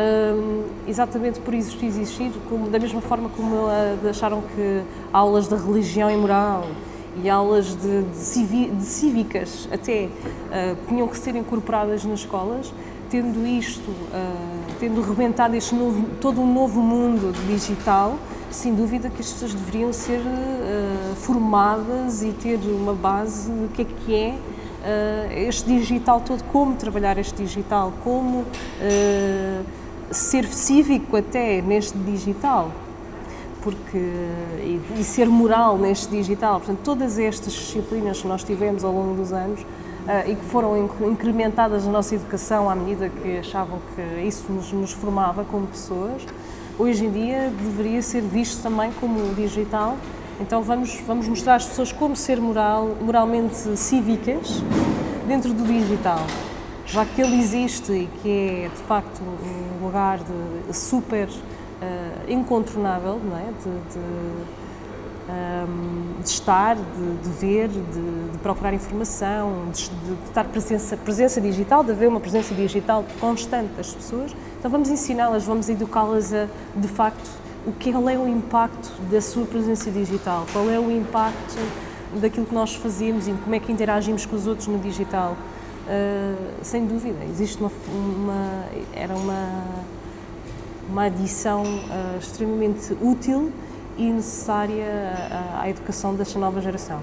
um, exatamente por existir, existir, como, da mesma forma como uh, acharam que aulas de religião e moral e aulas de, de, civi, de cívicas até uh, tinham que ser incorporadas nas escolas, tendo isto, uh, tendo rebentado este novo, todo um novo mundo digital, sem dúvida que as pessoas deveriam ser uh, formadas e ter uma base do que é que é este digital todo, como trabalhar este digital, como ser cívico até neste digital porque e, e, ser moral neste digital. Portanto, todas estas disciplinas que nós tivemos ao longo dos anos uh, e que foram incrementadas na nossa educação à medida que achavam que isso nos, nos, formava como pessoas, hoje em dia deveria ser visto também como digital. Então vamos, vamos mostrar às pessoas como ser moral, moralmente cívicas dentro do digital já que ele existe e que é de facto um lugar de super uh, incontornável, não é? de, de, um, ehm, de estar, de, de ver, de, procurar informação, de, estar presença, presença digital, de haver uma presença digital constante das pessoas. Então vamos ensiná-las, vamos educá-las a, de facto, o que é o impacto da sua presença digital, qual é o impacto daquilo que nós fazemos e como é que interagimos com os outros no digital. Uh, sem dúvida, existe uma, uma era uma uma adição uh, extremamente útil e necessária à, à educação desta nova geração.